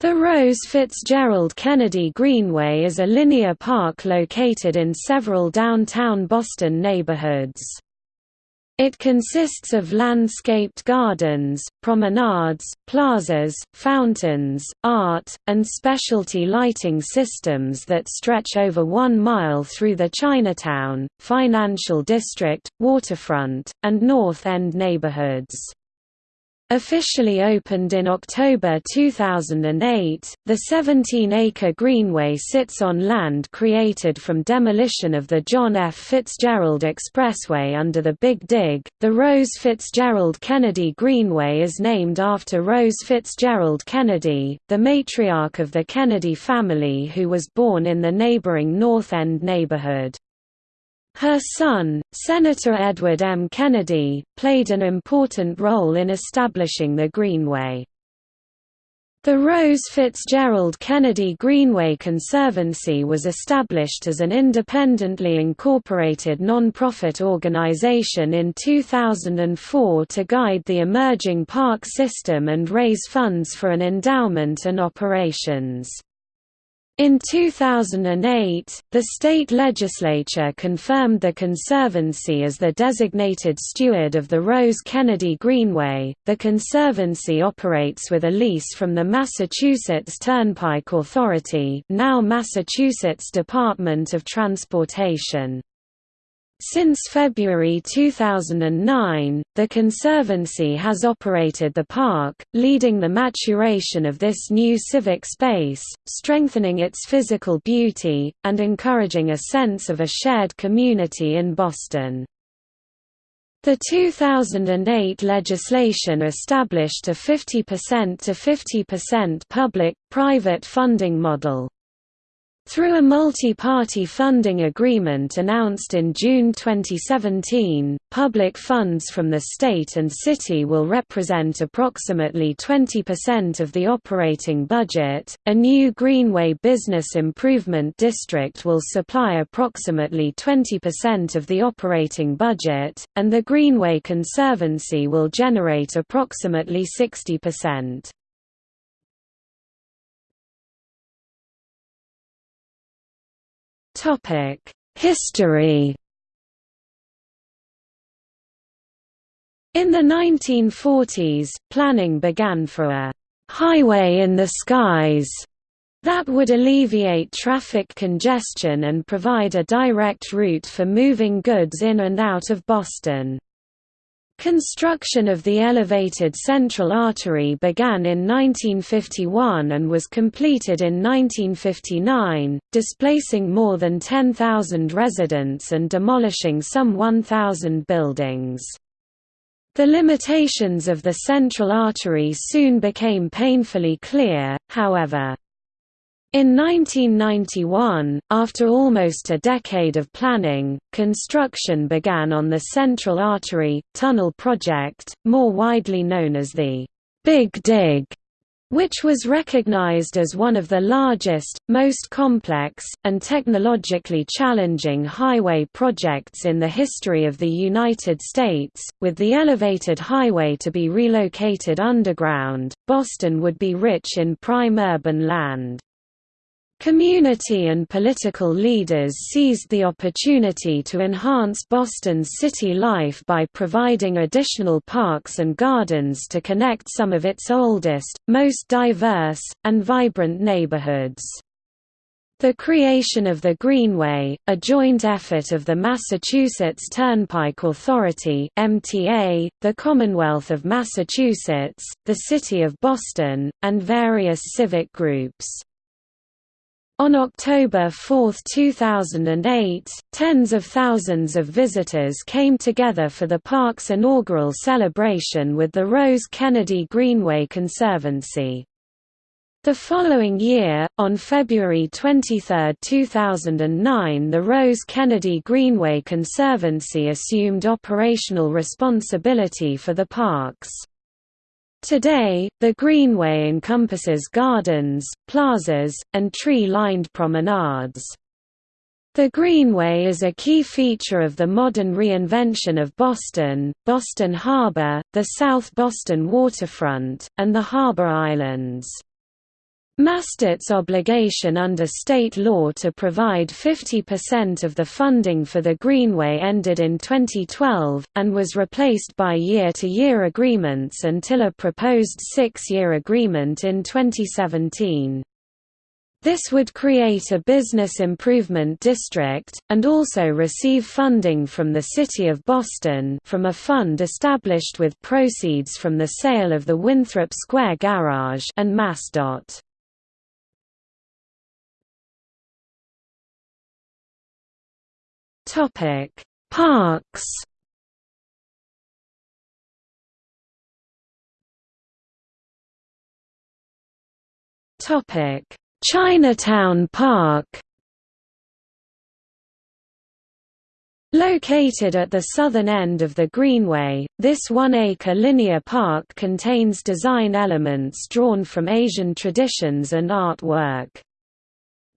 The Rose Fitzgerald Kennedy Greenway is a linear park located in several downtown Boston neighborhoods. It consists of landscaped gardens, promenades, plazas, fountains, art, and specialty lighting systems that stretch over one mile through the Chinatown, Financial District, Waterfront, and North End neighborhoods. Officially opened in October 2008, the 17-acre greenway sits on land created from demolition of the John F. Fitzgerald Expressway under the Big Dig. The Rose Fitzgerald Kennedy Greenway is named after Rose Fitzgerald Kennedy, the matriarch of the Kennedy family who was born in the neighboring North End neighborhood. Her son, Senator Edward M. Kennedy, played an important role in establishing the Greenway. The Rose Fitzgerald Kennedy Greenway Conservancy was established as an independently incorporated non-profit organization in 2004 to guide the emerging park system and raise funds for an endowment and operations. In 2008, the state legislature confirmed the Conservancy as the designated steward of the Rose Kennedy Greenway. The Conservancy operates with a lease from the Massachusetts Turnpike Authority, now Massachusetts Department of Transportation. Since February 2009, the Conservancy has operated the park, leading the maturation of this new civic space, strengthening its physical beauty, and encouraging a sense of a shared community in Boston. The 2008 legislation established a 50% to 50% public-private funding model. Through a multi-party funding agreement announced in June 2017, public funds from the state and city will represent approximately 20% of the operating budget. A new Greenway Business Improvement District will supply approximately 20% of the operating budget, and the Greenway Conservancy will generate approximately 60%. History In the 1940s, planning began for a «highway in the skies» that would alleviate traffic congestion and provide a direct route for moving goods in and out of Boston. Construction of the elevated Central Artery began in 1951 and was completed in 1959, displacing more than 10,000 residents and demolishing some 1,000 buildings. The limitations of the Central Artery soon became painfully clear, however. In 1991, after almost a decade of planning, construction began on the Central Artery, Tunnel Project, more widely known as the Big Dig, which was recognized as one of the largest, most complex, and technologically challenging highway projects in the history of the United States. With the elevated highway to be relocated underground, Boston would be rich in prime urban land. Community and political leaders seized the opportunity to enhance Boston's city life by providing additional parks and gardens to connect some of its oldest, most diverse, and vibrant neighborhoods. The creation of the Greenway, a joint effort of the Massachusetts Turnpike Authority (MTA), the Commonwealth of Massachusetts, the City of Boston, and various civic groups. On October 4, 2008, tens of thousands of visitors came together for the park's inaugural celebration with the Rose Kennedy Greenway Conservancy. The following year, on February 23, 2009 the Rose Kennedy Greenway Conservancy assumed operational responsibility for the parks. Today, the Greenway encompasses gardens, plazas, and tree-lined promenades. The Greenway is a key feature of the modern reinvention of Boston, Boston Harbor, the South Boston waterfront, and the Harbor Islands. MassDOT's obligation under state law to provide 50% of the funding for the Greenway ended in 2012, and was replaced by year-to-year -year agreements until a proposed six-year agreement in 2017. This would create a business improvement district, and also receive funding from the City of Boston from a fund established with proceeds from the sale of the Winthrop Square Garage and MassDOT. Topic: Parks. Topic: Chinatown Park. Located at the southern end of the Greenway, this one-acre linear park contains design elements drawn from Asian traditions and artwork.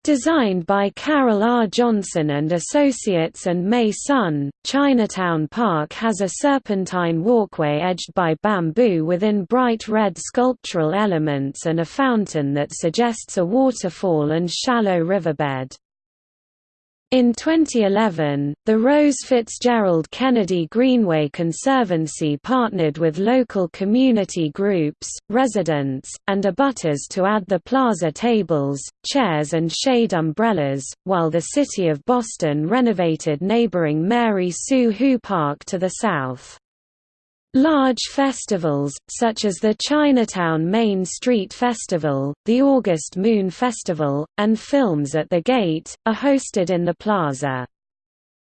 Designed by Carol R. Johnson and Associates and May Sun, Chinatown Park has a serpentine walkway edged by bamboo within bright red sculptural elements and a fountain that suggests a waterfall and shallow riverbed. In 2011, the Rose Fitzgerald Kennedy Greenway Conservancy partnered with local community groups, residents, and abutters to add the plaza tables, chairs and shade umbrellas, while the City of Boston renovated neighboring Mary Soo Hoo Park to the south. Large festivals, such as the Chinatown Main Street Festival, the August Moon Festival, and Films at the Gate, are hosted in the plaza.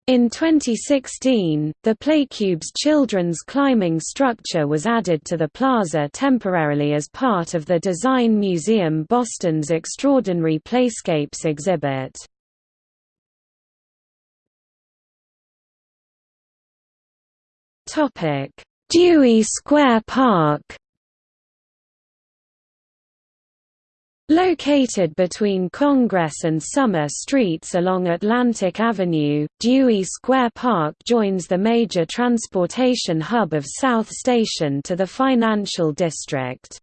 In 2016, the Playcubes children's climbing structure was added to the plaza temporarily as part of the Design Museum Boston's Extraordinary Playscapes exhibit. Topic Dewey Square Park Located between Congress and Summer Streets along Atlantic Avenue, Dewey Square Park joins the major transportation hub of South Station to the financial district.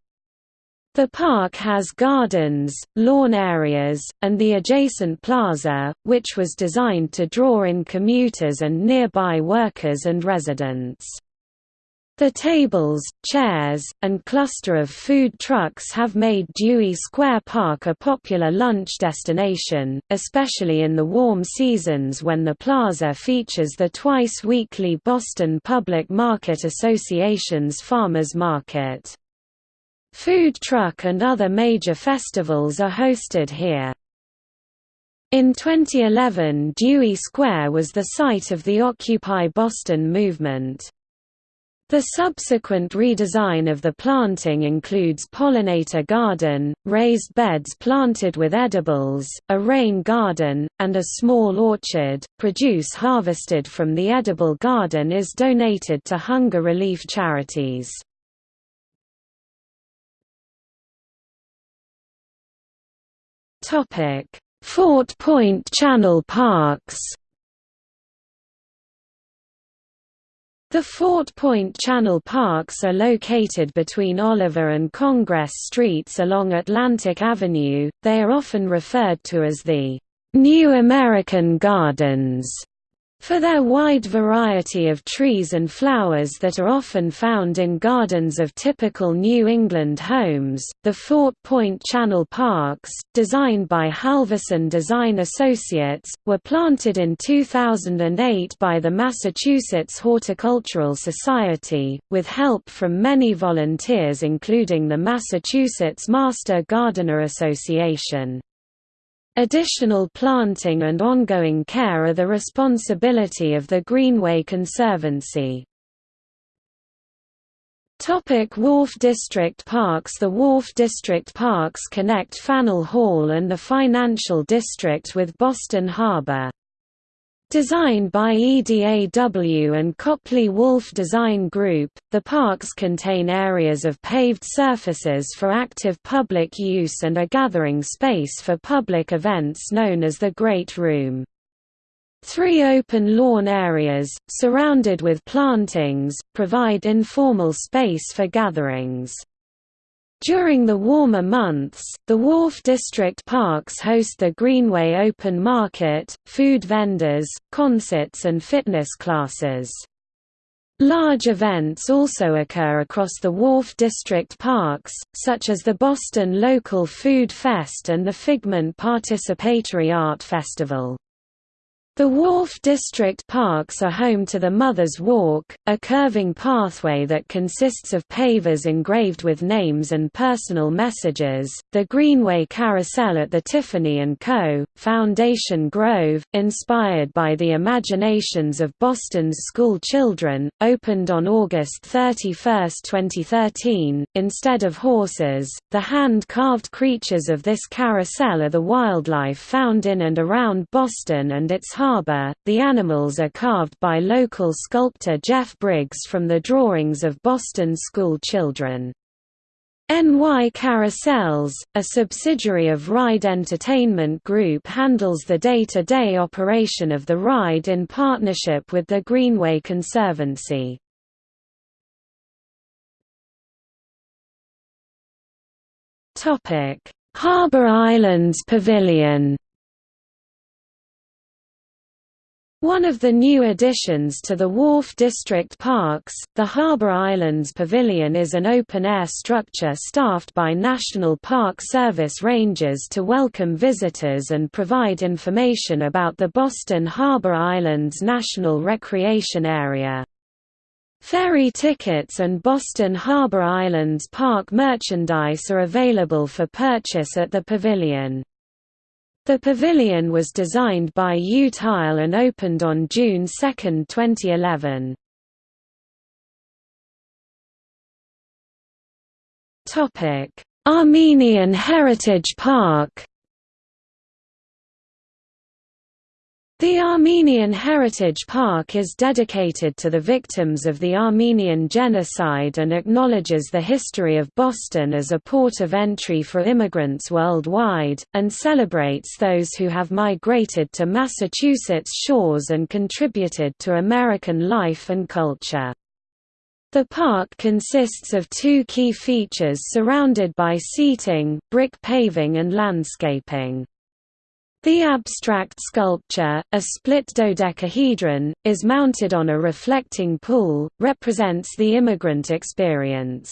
The park has gardens, lawn areas, and the adjacent plaza, which was designed to draw in commuters and nearby workers and residents. The tables, chairs, and cluster of food trucks have made Dewey Square Park a popular lunch destination, especially in the warm seasons when the plaza features the twice-weekly Boston Public Market Association's Farmers Market. Food truck and other major festivals are hosted here. In 2011 Dewey Square was the site of the Occupy Boston movement. The subsequent redesign of the planting includes pollinator garden, raised beds planted with edibles, a rain garden, and a small orchard. Produce harvested from the edible garden is donated to hunger relief charities. Topic: Fort Point Channel Parks The Fort Point Channel Parks are located between Oliver and Congress Streets along Atlantic Avenue. They are often referred to as the New American Gardens for their wide variety of trees and flowers that are often found in gardens of typical New England homes, the Fort Point Channel Parks, designed by Halvorson Design Associates, were planted in 2008 by the Massachusetts Horticultural Society, with help from many volunteers including the Massachusetts Master Gardener Association. Additional planting and ongoing care are the responsibility of the Greenway Conservancy. Topic Wharf District Parks The Wharf District Parks connect Faneuil Hall and the Financial District with Boston Harbor. Designed by EDAW and Copley Wolff Design Group, the parks contain areas of paved surfaces for active public use and a gathering space for public events known as the Great Room. Three open lawn areas, surrounded with plantings, provide informal space for gatherings. During the warmer months, the Wharf District parks host the Greenway Open Market, food vendors, concerts and fitness classes. Large events also occur across the Wharf District parks, such as the Boston Local Food Fest and the Figment Participatory Art Festival. The Wharf District Parks are home to the Mother's Walk, a curving pathway that consists of pavers engraved with names and personal messages, the Greenway Carousel at the Tiffany & Co., Foundation Grove, inspired by the imaginations of Boston's school children, opened on August 31, 2013. Instead of horses, the hand-carved creatures of this carousel are the wildlife found in and around Boston and its harbour. The animals are carved by local sculptor Jeff Briggs from the drawings of Boston school children. NY Carousels, a subsidiary of Ride Entertainment Group handles the day-to-day -day operation of the ride in partnership with the Greenway Conservancy. Harbour Islands Pavilion One of the new additions to the Wharf District Parks, the Harbour Islands Pavilion is an open-air structure staffed by National Park Service rangers to welcome visitors and provide information about the Boston Harbour Islands National Recreation Area. Ferry tickets and Boston Harbour Islands Park merchandise are available for purchase at the pavilion. The pavilion was designed by U Tile and opened on June 2, 2011. Armenian Heritage Park The Armenian Heritage Park is dedicated to the victims of the Armenian Genocide and acknowledges the history of Boston as a port of entry for immigrants worldwide, and celebrates those who have migrated to Massachusetts shores and contributed to American life and culture. The park consists of two key features surrounded by seating, brick paving and landscaping. The abstract sculpture, a split dodecahedron, is mounted on a reflecting pool, represents the immigrant experience.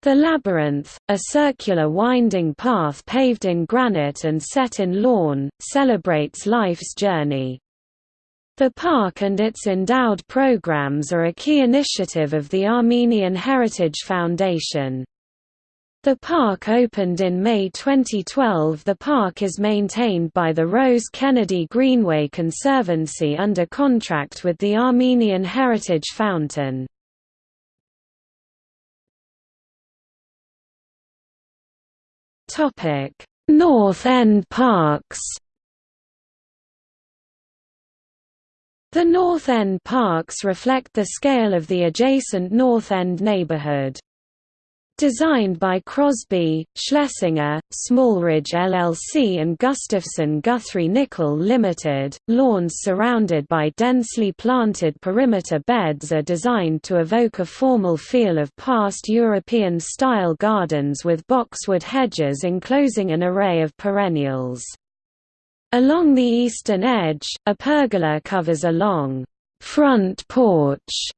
The labyrinth, a circular winding path paved in granite and set in lawn, celebrates life's journey. The park and its endowed programs are a key initiative of the Armenian Heritage Foundation. The park opened in May 2012 The park is maintained by the Rose Kennedy Greenway Conservancy under contract with the Armenian Heritage Fountain. Topic: North End Parks The North End Parks reflect the scale of the adjacent North End neighborhood. Designed by Crosby, Schlesinger, Smallridge LLC and Gustafson Guthrie Nichol Limited, lawns surrounded by densely planted perimeter beds are designed to evoke a formal feel of past European-style gardens with boxwood hedges enclosing an array of perennials. Along the eastern edge, a pergola covers a long front porch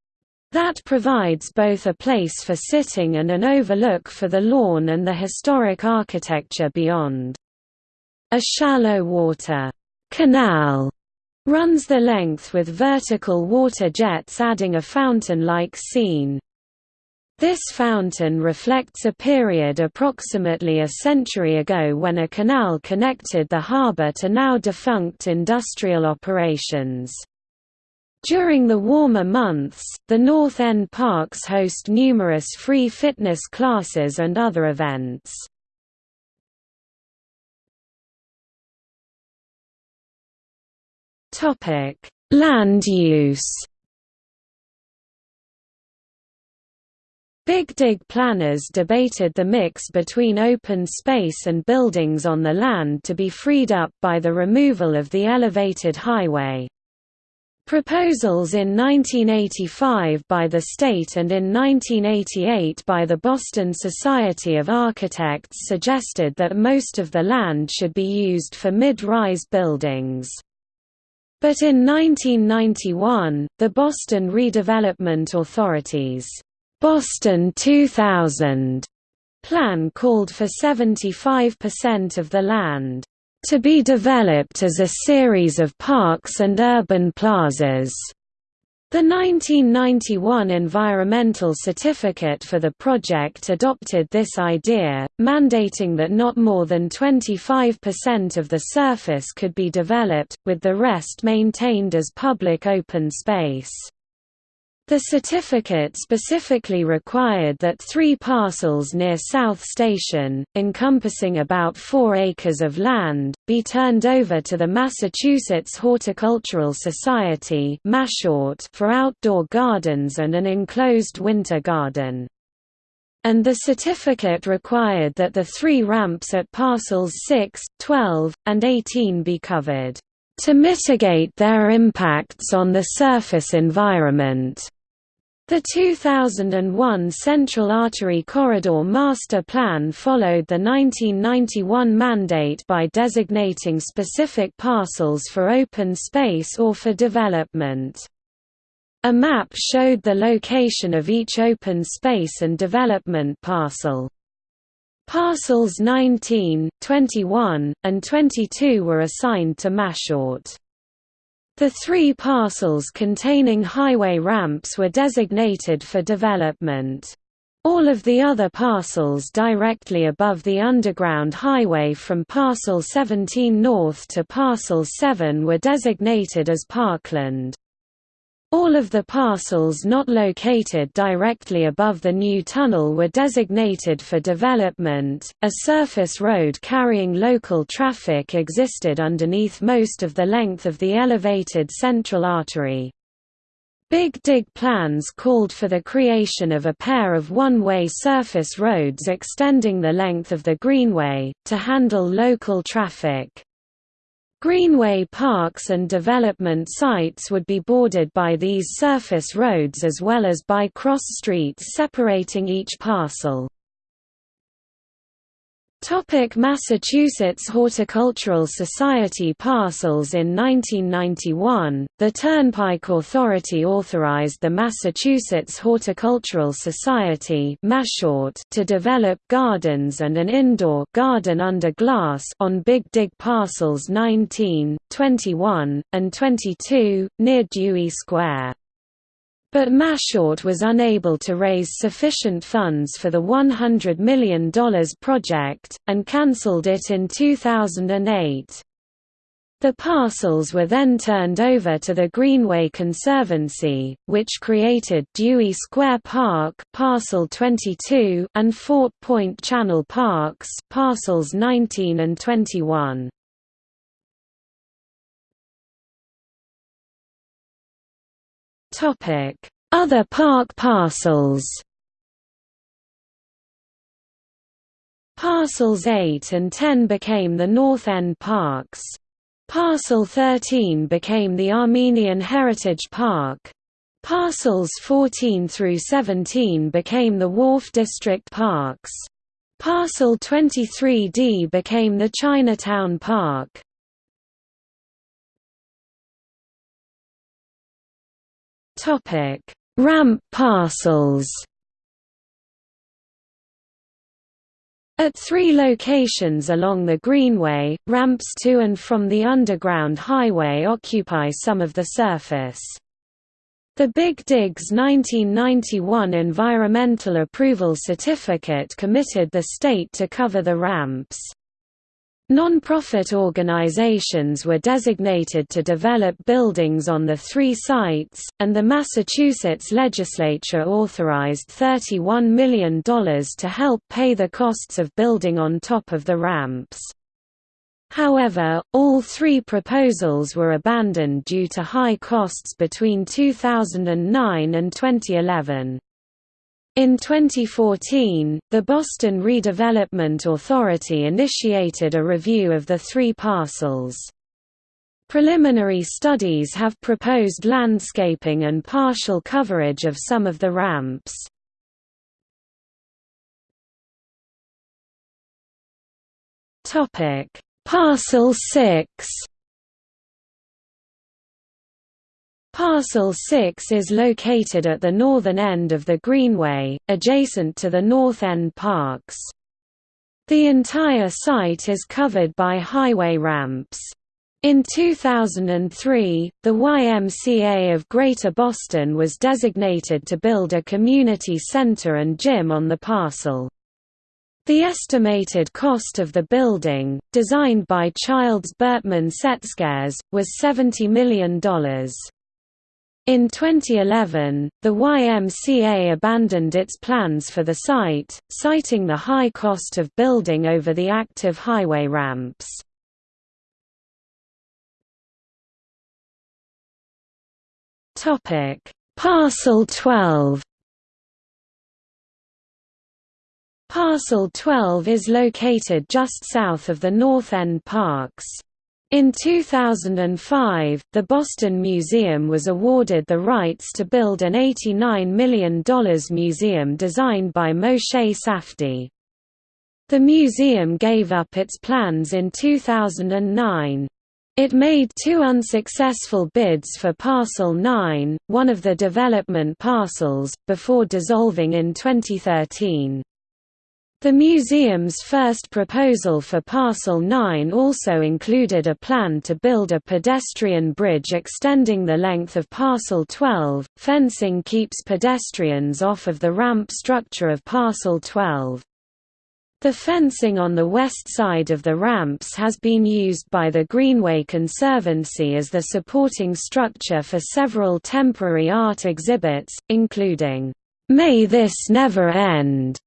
that provides both a place for sitting and an overlook for the lawn and the historic architecture beyond. A shallow water canal runs the length with vertical water jets adding a fountain-like scene. This fountain reflects a period approximately a century ago when a canal connected the harbour to now defunct industrial operations. During the warmer months, the North End parks host numerous free fitness classes and other events. Land use Big Dig planners debated the mix between open space and buildings on the land to be freed up by the removal of the elevated highway. Proposals in 1985 by the state and in 1988 by the Boston Society of Architects suggested that most of the land should be used for mid-rise buildings. But in 1991, the Boston Redevelopment Authority's Boston 2000 plan called for 75% of the land to be developed as a series of parks and urban plazas. The 1991 Environmental Certificate for the project adopted this idea, mandating that not more than 25% of the surface could be developed, with the rest maintained as public open space. The certificate specifically required that three parcels near South Station, encompassing about four acres of land, be turned over to the Massachusetts Horticultural Society for outdoor gardens and an enclosed winter garden. And the certificate required that the three ramps at parcels 6, 12, and 18 be covered to mitigate their impacts on the surface environment. The 2001 Central Artery Corridor Master Plan followed the 1991 mandate by designating specific parcels for open space or for development. A map showed the location of each open space and development parcel. Parcels 19, 21, and 22 were assigned to MassHort. The three parcels containing highway ramps were designated for development. All of the other parcels directly above the underground highway from Parcel 17 North to Parcel 7 were designated as parkland. All of the parcels not located directly above the new tunnel were designated for development. A surface road carrying local traffic existed underneath most of the length of the elevated central artery. Big Dig plans called for the creation of a pair of one-way surface roads extending the length of the Greenway, to handle local traffic. Greenway parks and development sites would be bordered by these surface roads as well as by cross streets separating each parcel. Topic Massachusetts Horticultural Society parcels In 1991, the Turnpike Authority authorized the Massachusetts Horticultural Society to develop gardens and an indoor garden under glass on Big Dig parcels 19, 21, and 22, near Dewey Square. But MassHort was unable to raise sufficient funds for the $100 million project, and cancelled it in 2008. The parcels were then turned over to the Greenway Conservancy, which created Dewey Square Park parcel 22 and Fort Point Channel Parks parcels 19 and 21. Other park parcels Parcels 8 and 10 became the North End Parks. Parcel 13 became the Armenian Heritage Park. Parcels 14 through 17 became the Wharf District Parks. Parcel 23D became the Chinatown Park. Topic: Ramp parcels. At three locations along the Greenway, ramps to and from the Underground Highway occupy some of the surface. The Big Dig's 1991 Environmental Approval Certificate committed the state to cover the ramps. Non-profit organizations were designated to develop buildings on the three sites, and the Massachusetts legislature authorized $31 million to help pay the costs of building on top of the ramps. However, all three proposals were abandoned due to high costs between 2009 and 2011. In 2014, the Boston Redevelopment Authority initiated a review of the three parcels. Preliminary studies have proposed landscaping and partial coverage of some of the ramps. Parcel 6. Parcel 6 is located at the northern end of the Greenway, adjacent to the North End Parks. The entire site is covered by highway ramps. In 2003, the YMCA of Greater Boston was designated to build a community center and gym on the parcel. The estimated cost of the building, designed by Childs Bertman Tseckares, was $70 million. In 2011, the YMCA abandoned its plans for the site, citing the high cost of building over the active highway ramps. Parcel 12 Parcel 12 is located just south of the North End Parks. In 2005, the Boston Museum was awarded the rights to build an $89 million museum designed by Moshe Safdie. The museum gave up its plans in 2009. It made two unsuccessful bids for Parcel 9, one of the development parcels, before dissolving in 2013. The museum's first proposal for Parcel 9 also included a plan to build a pedestrian bridge extending the length of Parcel 12. Fencing keeps pedestrians off of the ramp structure of Parcel 12. The fencing on the west side of the ramps has been used by the Greenway Conservancy as the supporting structure for several temporary art exhibits, including, "'May This Never End'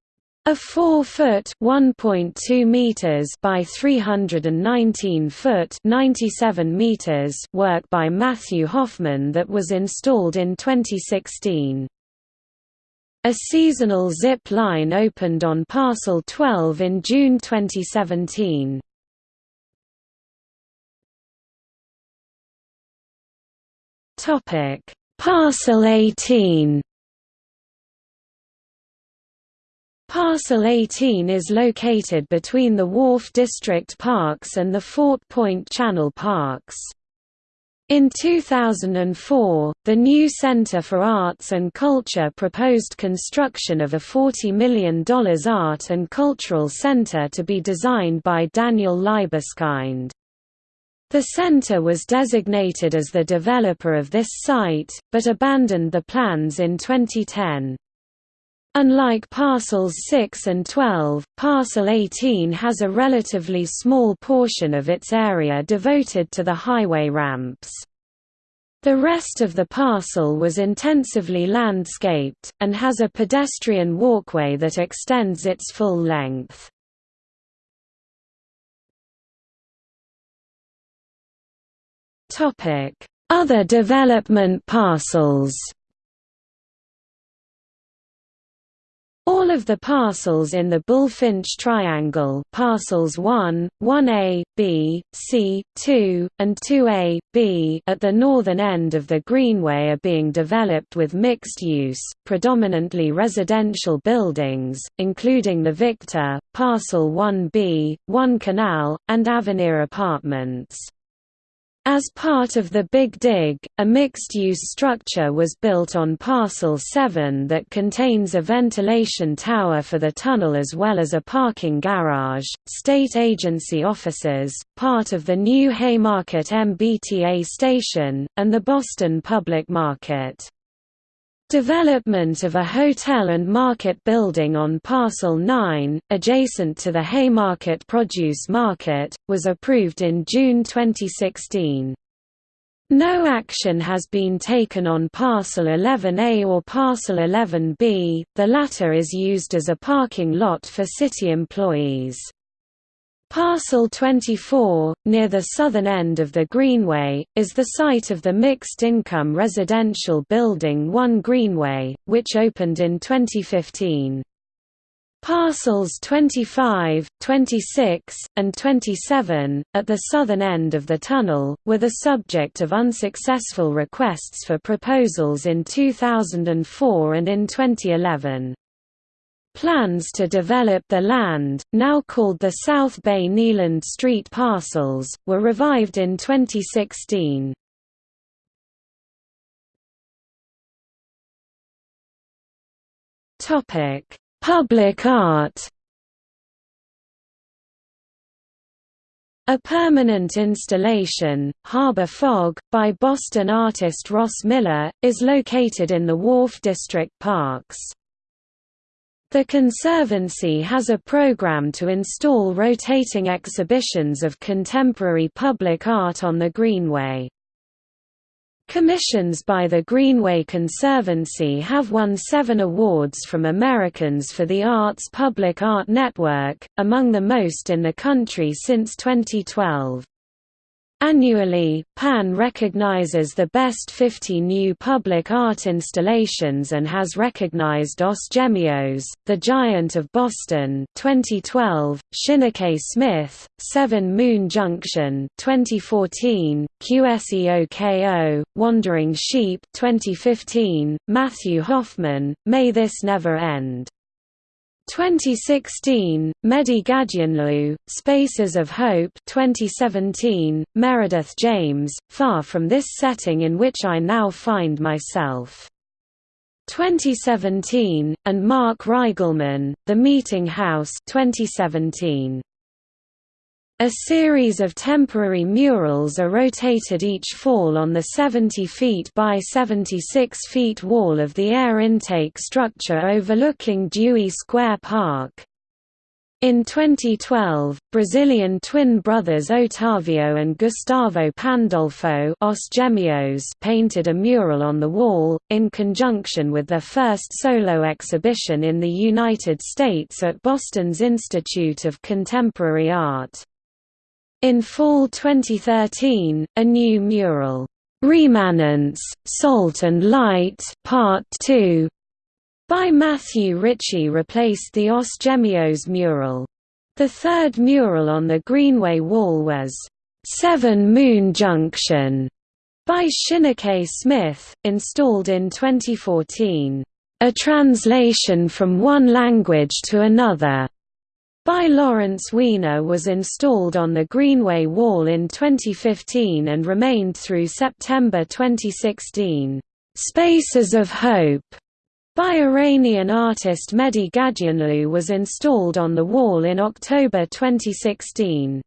A 4-foot (1.2 meters) by 319 foot (97 meters) work by Matthew Hoffman that was installed in 2016. A seasonal zip line opened on Parcel 12 in June 2017. Topic: Parcel 18 Parcel 18 is located between the Wharf District Parks and the Fort Point Channel Parks. In 2004, the new Center for Arts and Culture proposed construction of a $40 million art and cultural center to be designed by Daniel Libeskind. The center was designated as the developer of this site, but abandoned the plans in 2010. Unlike parcels 6 and 12, parcel 18 has a relatively small portion of its area devoted to the highway ramps. The rest of the parcel was intensively landscaped, and has a pedestrian walkway that extends its full length. Other development parcels All of the parcels in the Bulfinch Triangle parcels 1, 1A, B, C, 2, and 2A, B at the northern end of the Greenway are being developed with mixed use, predominantly residential buildings, including the Victor, Parcel 1B, 1 Canal, and Avenir Apartments. As part of the Big Dig, a mixed-use structure was built on Parcel 7 that contains a ventilation tower for the tunnel as well as a parking garage, state agency offices, part of the new Haymarket MBTA station, and the Boston Public Market. Development of a hotel and market building on Parcel 9, adjacent to the Haymarket Produce Market, was approved in June 2016. No action has been taken on Parcel 11A or Parcel 11B, the latter is used as a parking lot for city employees. Parcel 24, near the southern end of the Greenway, is the site of the mixed-income residential building 1 Greenway, which opened in 2015. Parcels 25, 26, and 27, at the southern end of the tunnel, were the subject of unsuccessful requests for proposals in 2004 and in 2011. Plans to develop the land, now called the South Bay Kneeland Street parcels, were revived in 2016. Public art A permanent installation, Harbor Fog, by Boston artist Ross Miller, is located in the Wharf District Parks. The Conservancy has a program to install rotating exhibitions of contemporary public art on the Greenway. Commissions by the Greenway Conservancy have won seven awards from Americans for the Arts Public Art Network, among the most in the country since 2012. Annually, PAN recognizes the best 50 new public art installations and has recognized Os Gêmeos, The Giant of Boston 2012, Shinique Smith, Seven Moon Junction 2014, QSEOKO, Wandering Sheep 2015, Matthew Hoffman, May This Never End 2016, Mehdi Ghadyanloo, Spaces of Hope 2017, Meredith James, Far from this setting in which I now find myself. 2017, and Mark Reigelman, The Meeting House 2017. A series of temporary murals are rotated each fall on the 70 feet by 76 feet wall of the air intake structure overlooking Dewey Square Park. In 2012, Brazilian twin brothers Otavio and Gustavo Pandolfo Os Gêmeos painted a mural on the wall, in conjunction with their first solo exhibition in the United States at Boston's Institute of Contemporary Art. In fall 2013, a new mural, "'Remanence, Salt and Light Part 2' by Matthew Ritchie replaced the Os Gêmeos mural. The third mural on the Greenway wall was, Seven Moon Junction' by Shinique Smith, installed in 2014. A translation from one language to another by Lawrence Weiner was installed on the Greenway Wall in 2015 and remained through September 2016. Spaces of Hope by Iranian artist Mehdi Ghadyanloo was installed on the wall in October 2016.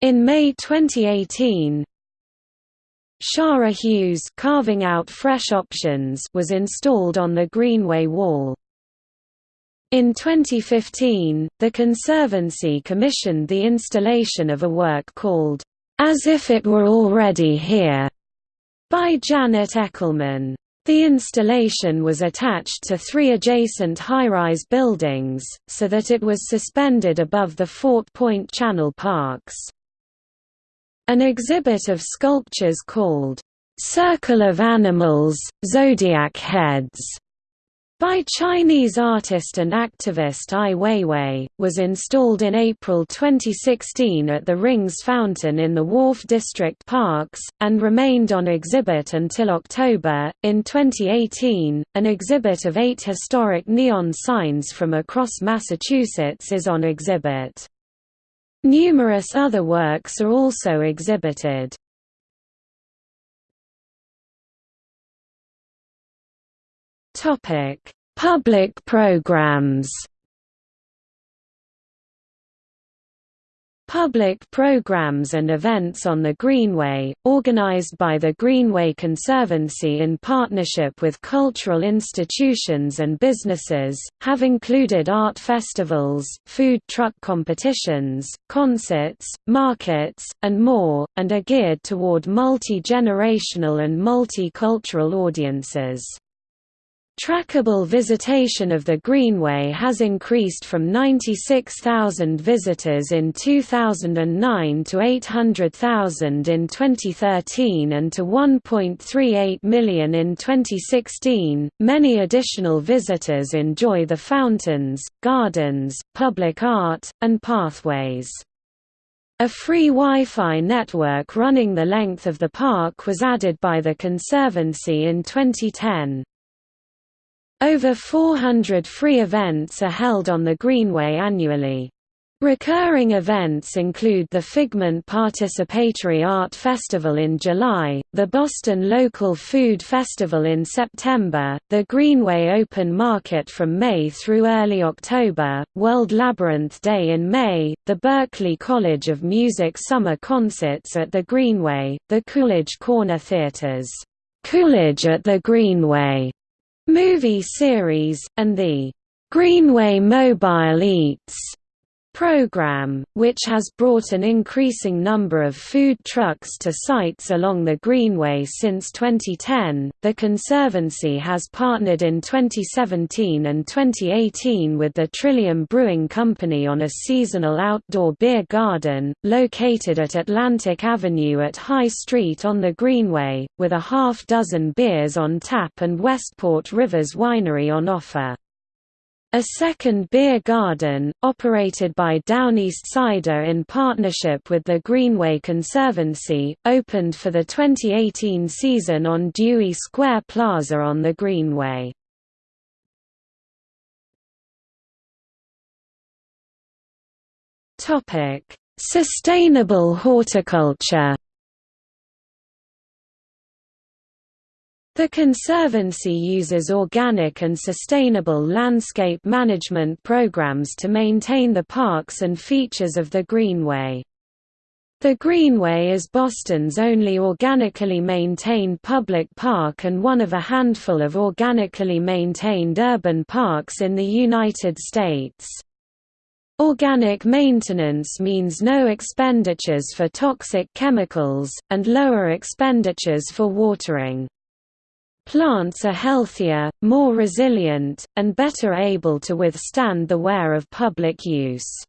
In May 2018, Shara Hughes carving out fresh options was installed on the Greenway Wall. In 2015, the Conservancy commissioned the installation of a work called, As If It Were Already Here, by Janet Echelman. The installation was attached to three adjacent high-rise buildings, so that it was suspended above the Fort Point Channel Parks. An exhibit of sculptures called, "'Circle of Animals, Zodiac Heads' by Chinese artist and activist Ai Weiwei, was installed in April 2016 at the Rings Fountain in the Wharf District Parks, and remained on exhibit until October. In 2018, an exhibit of eight historic neon signs from across Massachusetts is on exhibit. Numerous other works are also exhibited. Topic: Public programs. Public programs and events on the Greenway, organized by the Greenway Conservancy in partnership with cultural institutions and businesses, have included art festivals, food truck competitions, concerts, markets, and more, and are geared toward multi-generational and multicultural audiences. Trackable visitation of the Greenway has increased from 96,000 visitors in 2009 to 800,000 in 2013 and to 1.38 million in 2016. Many additional visitors enjoy the fountains, gardens, public art, and pathways. A free Wi-Fi network running the length of the park was added by the Conservancy in 2010. Over 400 free events are held on the Greenway annually. Recurring events include the Figment Participatory Art Festival in July, the Boston Local Food Festival in September, the Greenway Open Market from May through early October, World Labyrinth Day in May, the Berklee College of Music Summer Concerts at the Greenway, the Coolidge Corner Theaters, Coolidge at the Greenway movie series, and the Greenway Mobile Eats program, which has brought an increasing number of food trucks to sites along the Greenway since 2010. The Conservancy has partnered in 2017 and 2018 with the Trillium Brewing Company on a seasonal outdoor beer garden, located at Atlantic Avenue at High Street on the Greenway, with a half dozen beers on tap and Westport Rivers Winery on offer. A second beer garden, operated by Downeast Cider in partnership with the Greenway Conservancy, opened for the 2018 season on Dewey Square Plaza on the Greenway. Sustainable horticulture The Conservancy uses organic and sustainable landscape management programs to maintain the parks and features of the Greenway. The Greenway is Boston's only organically maintained public park and one of a handful of organically maintained urban parks in the United States. Organic maintenance means no expenditures for toxic chemicals, and lower expenditures for watering. Plants are healthier, more resilient, and better able to withstand the wear of public use.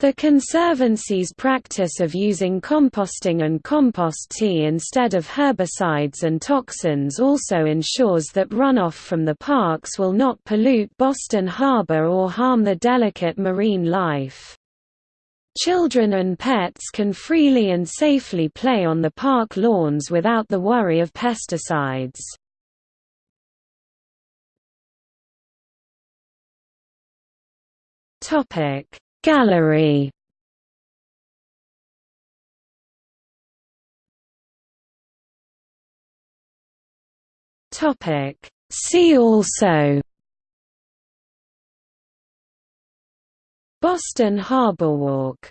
The Conservancy's practice of using composting and compost tea instead of herbicides and toxins also ensures that runoff from the parks will not pollute Boston Harbor or harm the delicate marine life. Children and pets can freely and safely play on the park lawns without the worry of pesticides. Gallery See also Boston Harbor Walk